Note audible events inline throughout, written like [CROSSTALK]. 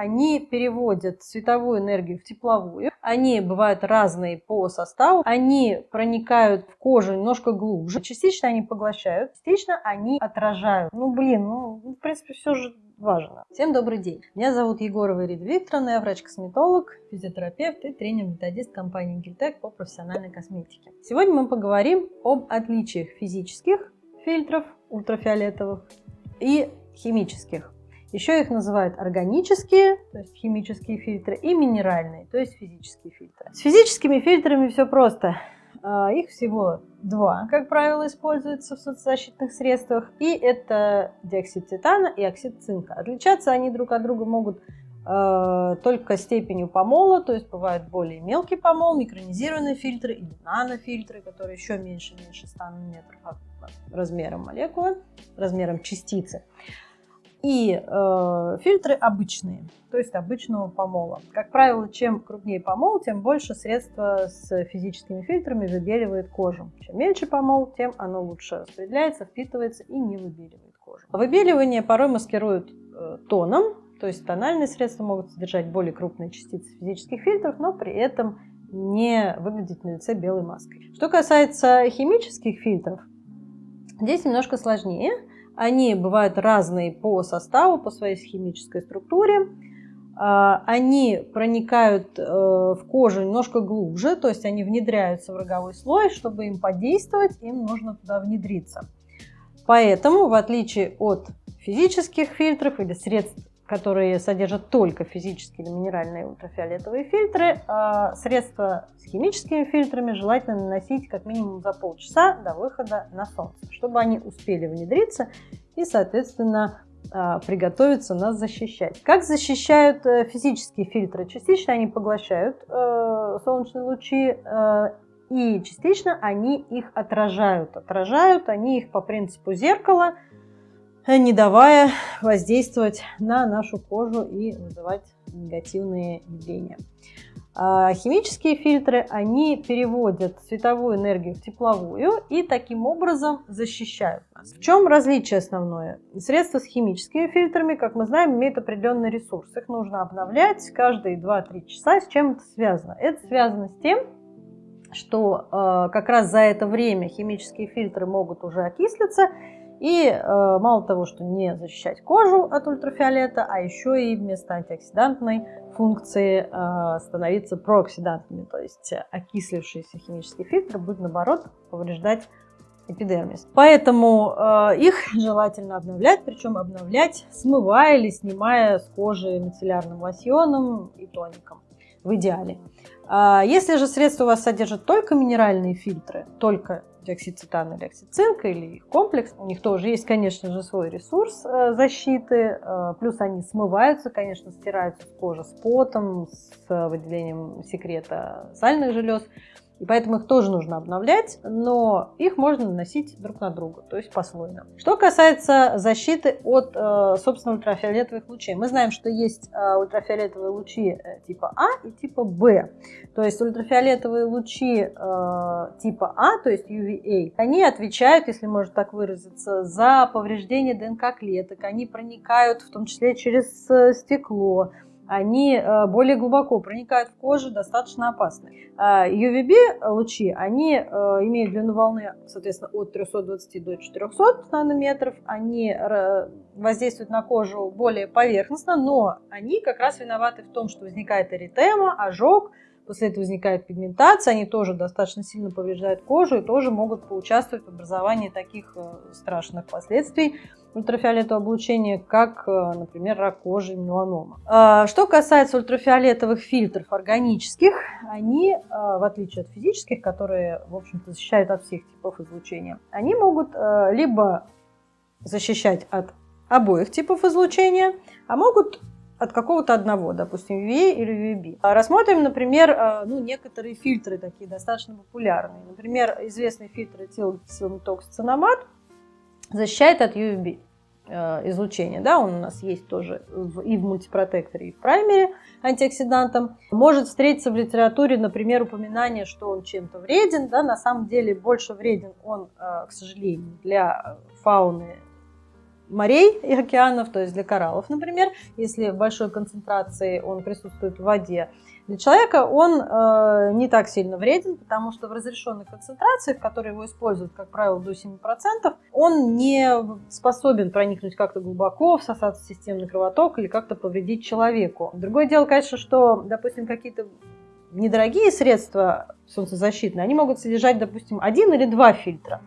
они переводят световую энергию в тепловую. Они бывают разные по составу. Они проникают в кожу немножко глубже. Частично они поглощают, частично они отражают. Ну, блин, ну, в принципе, все же важно. Всем добрый день. Меня зовут Егорова Ирида Викторовна, я врач-косметолог, физиотерапевт и тренер-методист компании Гильтек по профессиональной косметике. Сегодня мы поговорим об отличиях физических фильтров ультрафиолетовых и химических. Еще их называют органические, то есть химические фильтры, и минеральные, то есть физические фильтры. С физическими фильтрами все просто. А, их всего два, как правило, используются в соцзащитных средствах. И это диоксид титана и оксид цинка. Отличаться они друг от друга могут э, только степенью помола, то есть бывают более мелкий помол, микронизированные фильтры или нанофильтры, которые еще меньше, меньше 100 нанометров размером молекулы, размером частицы и э, фильтры обычные, то есть обычного помола. Как правило, чем крупнее помол, тем больше средства с физическими фильтрами выбеливает кожу. Чем меньше помол, тем оно лучше распределяется, впитывается и не выбеливает кожу. Выбеливание порой маскируют э, тоном, то есть тональные средства могут содержать более крупные частицы физических фильтров, но при этом не выглядеть на лице белой маской. Что касается химических фильтров, здесь немножко сложнее. Они бывают разные по составу, по своей химической структуре. А, они проникают э, в кожу немножко глубже, то есть они внедряются в роговой слой. Чтобы им подействовать, им нужно туда внедриться. Поэтому, в отличие от физических фильтров или средств которые содержат только физические или минеральные ультрафиолетовые фильтры, а средства с химическими фильтрами желательно наносить как минимум за полчаса до выхода на солнце, чтобы они успели внедриться и, соответственно, а, приготовиться нас защищать. Как защищают э, физические фильтры? Частично они поглощают э, солнечные лучи э, и частично они их отражают. Отражают они их по принципу зеркала – не давая воздействовать на нашу кожу и вызывать негативные явления. А химические фильтры, они переводят световую энергию в тепловую и таким образом защищают нас. В чем различие основное? Средства с химическими фильтрами, как мы знаем, имеют определенный ресурс. Их нужно обновлять каждые 2-3 часа. С чем это связано? Это связано с тем, что э, как раз за это время химические фильтры могут уже окислиться и э, мало того, что не защищать кожу от ультрафиолета, а еще и вместо антиоксидантной функции э, становиться прооксидантными, то есть окислившийся химический фильтр будет наоборот повреждать эпидермис. Поэтому э, их желательно обновлять, причем обновлять смывая или снимая с кожи мицеллярным лосьоном и тоником в идеале. А если же средство у вас содержит только минеральные фильтры, только диоксид титана или оксид цинка, или их комплекс. У них тоже есть, конечно же, свой ресурс э, защиты. Э, плюс они смываются, конечно, стираются с кожи с потом, с выделением секрета сальных желез. И поэтому их тоже нужно обновлять, но их можно наносить друг на друга, то есть послойно. Что касается защиты от, э, собственно, ультрафиолетовых лучей. Мы знаем, что есть э, ультрафиолетовые лучи э, типа А и типа Б. То есть ультрафиолетовые лучи типа А, то есть UVA, они отвечают, если можно так выразиться, за повреждение ДНК клеток. Они проникают в том числе через стекло, они э, более глубоко проникают в кожу, достаточно опасны. UVB а они э, имеют длину волны, соответственно, от 320 до 400 нанометров. Они э, воздействуют на кожу более поверхностно, но они как раз виноваты в том, что возникает эритема, ожог, После этого возникает пигментация, они тоже достаточно сильно повреждают кожу и тоже могут поучаствовать в образовании таких э, страшных последствий ультрафиолетового облучения, как, э, например, рак кожи и меланома. А, что касается ультрафиолетовых фильтров органических, они, э, в отличие от физических, которые, в общем-то, защищают от всех типов излучения, они могут либо защищать от обоих типов излучения, а могут от какого-то одного, допустим, UVA или UVB. А рассмотрим, например, а, ну, некоторые фильтры такие достаточно популярные. Например, известный фильтр этилметоксицинамат защищает от UVB э, излучения. Да, он у нас есть тоже и в мультипротекторе, и в праймере антиоксидантом. Может встретиться в литературе, например, упоминание, что он чем-то вреден. Да, на самом деле больше вреден он, э, к сожалению, для фауны морей и океанов, то есть для кораллов, например, если в большой концентрации он присутствует в воде. Для человека он э, не так сильно вреден, потому что в разрешенной концентрации, в которой его используют, как правило, до 7%, он не способен проникнуть как-то глубоко, всосаться в системный кровоток или как-то повредить человеку. Другое дело, конечно, что, допустим, какие-то недорогие средства солнцезащитные, они могут содержать, допустим, один или два фильтра.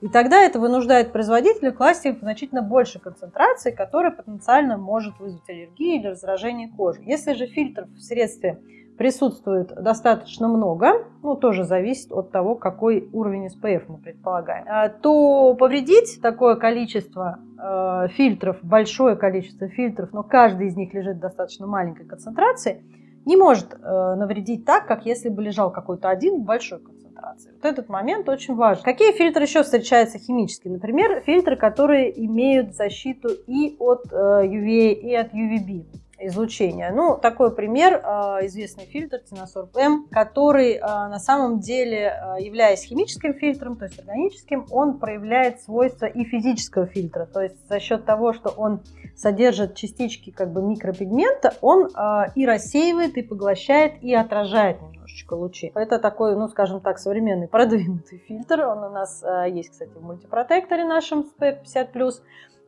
И тогда это вынуждает производителя класть их в значительно большей концентрации, которая потенциально может вызвать аллергию или раздражение кожи. Если же фильтров в средстве присутствует достаточно много, ну тоже зависит от того, какой уровень SPF мы предполагаем, а, то повредить такое количество э, фильтров, большое количество фильтров, но каждый из них лежит в достаточно маленькой концентрации, не может э, навредить так, как если бы лежал какой-то один в большой концентрации. Вот этот момент очень важен. Какие фильтры еще встречаются химически? Например, фильтры, которые имеют защиту и от э, UVA, и от UVB излучения. Ну, такой пример, а, известный фильтр Тиносорб М, который а, на самом деле, а, являясь химическим фильтром, то есть органическим, он проявляет свойства и физического фильтра. То есть за счет того, что он содержит частички как бы микропигмента, он и рассеивает, и поглощает, и отражает немножечко лучи. Это такой, ну, скажем так, современный [LAUGHS] продвинутый фильтр. Он у нас есть, кстати, в мультипротекторе нашем SP50+.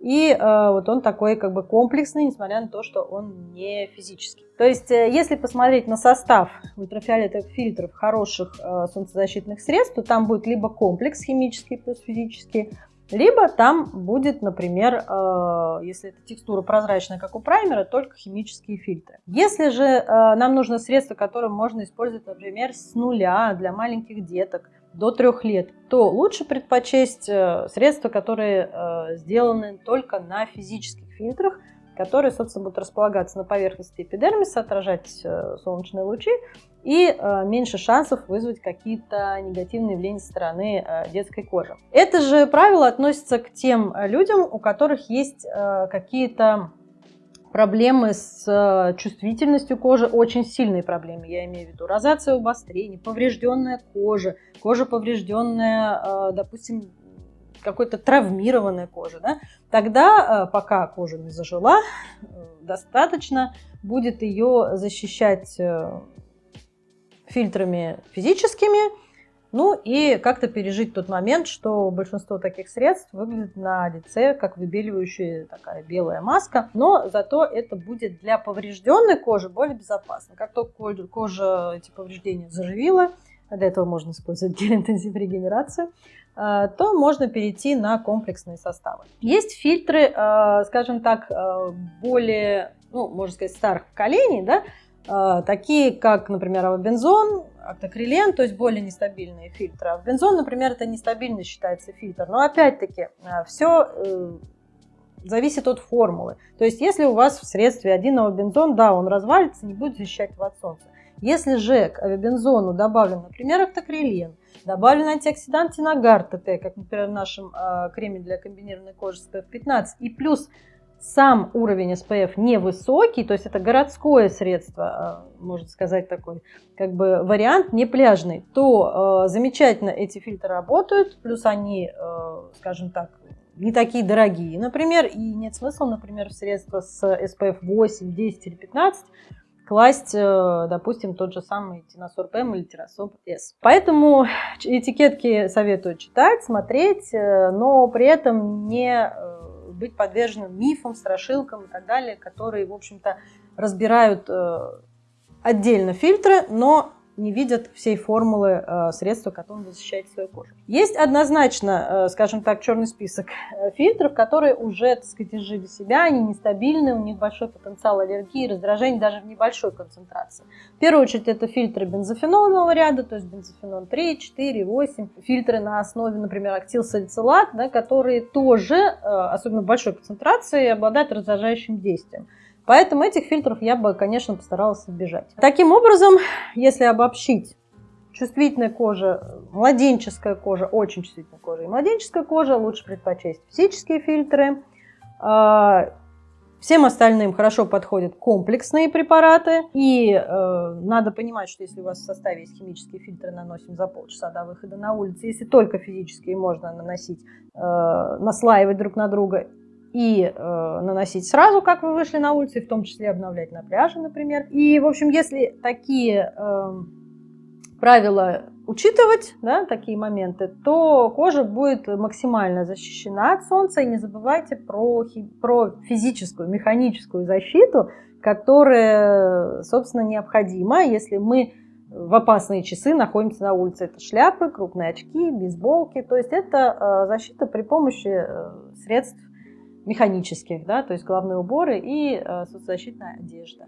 И э, вот он такой как бы комплексный, несмотря на то, что он не физический. То есть, э, если посмотреть на состав ультрафиолетовых фильтров хороших э, солнцезащитных средств, то там будет либо комплекс химический плюс физический, либо там будет, например, э, если эта текстура прозрачная, как у праймера, только химические фильтры. Если же э, нам нужно средство, которое можно использовать, например, с нуля для маленьких деток, до трех лет, то лучше предпочесть э, средства, которые э, сделаны только на физических фильтрах, которые, собственно, будут располагаться на поверхности эпидермиса, отражать э, солнечные лучи и меньше шансов вызвать какие-то негативные явления со стороны детской кожи. Это же правило относится к тем людям, у которых есть какие-то проблемы с э, чувствительностью кожи, очень сильные проблемы, я имею в виду розация обострение, поврежденная кожа, кожа поврежденная, э, допустим, какой-то травмированная кожа, да, тогда, э, пока кожа не зажила, достаточно будет ее защищать фильтрами физическими, ну и как-то пережить тот момент, что большинство таких средств выглядит на лице как выбеливающая такая белая маска, но зато это будет для поврежденной кожи более безопасно. Как только кожа эти повреждения заживила, для этого можно использовать [LAUGHS] гель-интенсив регенерацию, э, то можно перейти на комплексные составы. Есть фильтры, э, скажем так, э, более, ну, можно сказать, старых поколений, да, такие как, например, авобензон, актокрилен, то есть более нестабильные фильтры. Авобензон, например, это нестабильный считается фильтр, но опять-таки а, все э, зависит от формулы. То есть если у вас в средстве один авобензон, да, он развалится, не будет защищать его от солнца. Если же к авобензону добавлен, например, актокрилен, добавлен антиоксидант Тинагар ТТ, как, например, в нашем э, креме для комбинированной кожи с PF15, и плюс сам уровень SPF невысокий, то есть это городское средство, а, можно сказать такой, как бы вариант не пляжный, то э, замечательно эти фильтры работают, плюс они, э, скажем так, не такие дорогие, например, и нет смысла, например, в средства с SPF 8, 10 или 15 класть, допустим, тот же самый Тиносорб М или Тиросорб С. Поэтому этикетки советую читать, смотреть, но при этом не быть подверженным мифам, страшилкам и так далее, которые, в общем-то, разбирают э, отдельно фильтры, но не видят всей формулы э, средства, которым вы защищаете свою кожу. Есть однозначно, э, скажем так, черный список э, фильтров, которые уже, так сказать, изжили себя, они нестабильны, у них большой потенциал аллергии, раздражения даже в небольшой концентрации. В первую очередь это фильтры бензофенольного ряда, то есть бензофенон 3, 4, 8, фильтры на основе, например, актилсалицилат, да, которые тоже, особенно в большой концентрации, обладают раздражающим действием. Поэтому этих фильтров я бы, конечно, постаралась избежать. Таким образом, если обобщить, чувствительная кожа, младенческая кожа, очень чувствительная кожа и младенческая кожа, лучше предпочесть физические фильтры. А, всем остальным хорошо подходят комплексные препараты. И э, надо понимать, что если у вас в составе есть химические фильтры, наносим за полчаса до выхода на улицу. Если только физические, можно наносить, э, наслаивать друг на друга и э, наносить сразу, как вы вышли на улицу, и в том числе обновлять на пляже, например. И, в общем, если такие э, правила учитывать, да, такие моменты, то кожа будет максимально защищена от солнца. И не забывайте про, про физическую, механическую защиту, которая, собственно, необходима, если мы в опасные часы находимся на улице. Это шляпы, крупные очки, бейсболки. То есть это э, защита при помощи э, средств механических, да, то есть головные уборы и э, соцзащитная одежда.